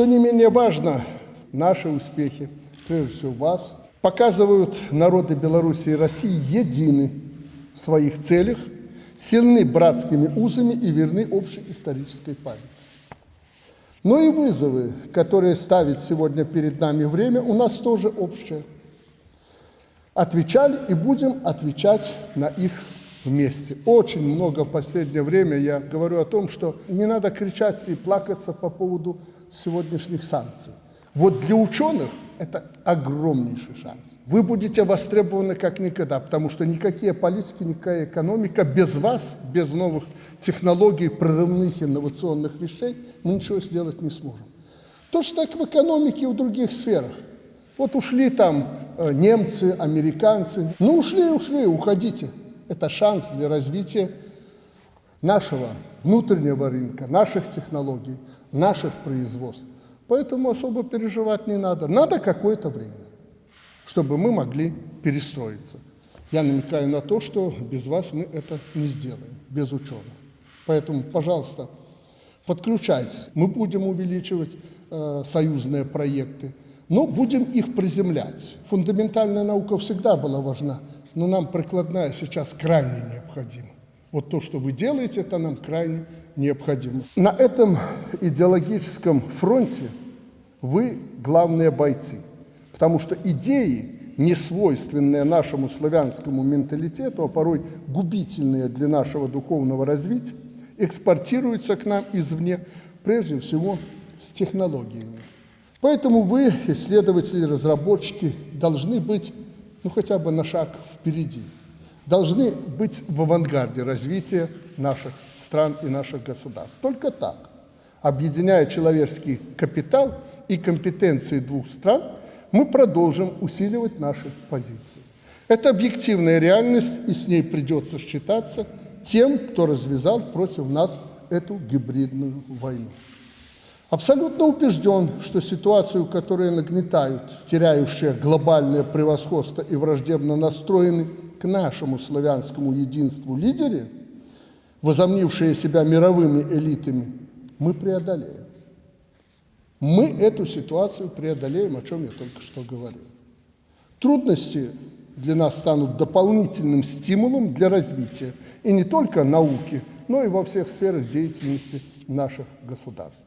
Что не менее важно, наши успехи, прежде всего вас, показывают народы Беларуси и России едины в своих целях, сильны братскими узами и верны общей исторической памяти. Но и вызовы, которые ставит сегодня перед нами время, у нас тоже общие. Отвечали и будем отвечать на их вместе. Очень много в последнее время я говорю о том, что не надо кричать и плакаться по поводу сегодняшних санкций. Вот для ученых это огромнейший шанс. Вы будете востребованы как никогда, потому что никакие политики, никакая экономика без вас, без новых технологий, прорывных инновационных вещей, мы ничего сделать не сможем. Точно так в экономике и в других сферах. Вот ушли там э, немцы, американцы. Ну ушли, ушли, уходите. Это шанс для развития нашего внутреннего рынка, наших технологий, наших производств. Поэтому особо переживать не надо. Надо какое-то время, чтобы мы могли перестроиться. Я намекаю на то, что без вас мы это не сделаем, без ученых. Поэтому, пожалуйста, подключайтесь. Мы будем увеличивать э, союзные проекты, но будем их приземлять. Фундаментальная наука всегда была важна, но нам прикладная сейчас крайне необходима. Вот то, что вы делаете, это нам крайне необходимо. На этом идеологическом фронте вы главные бойцы, потому что идеи, не свойственные нашему славянскому менталитету, а порой губительные для нашего духовного развития, экспортируются к нам извне, прежде всего с технологиями. Поэтому вы, исследователи, разработчики, должны быть ну, хотя бы на шаг впереди должны быть в авангарде развития наших стран и наших государств. Только так, объединяя человеческий капитал и компетенции двух стран, мы продолжим усиливать наши позиции. Это объективная реальность, и с ней придется считаться тем, кто развязал против нас эту гибридную войну. Абсолютно убежден, что ситуацию, которую нагнетают теряющие глобальное превосходство и враждебно настроены к нашему славянскому единству лидеры, возомнившие себя мировыми элитами, мы преодолеем. Мы эту ситуацию преодолеем, о чем я только что говорил. Трудности для нас станут дополнительным стимулом для развития и не только науки, но и во всех сферах деятельности наших государств.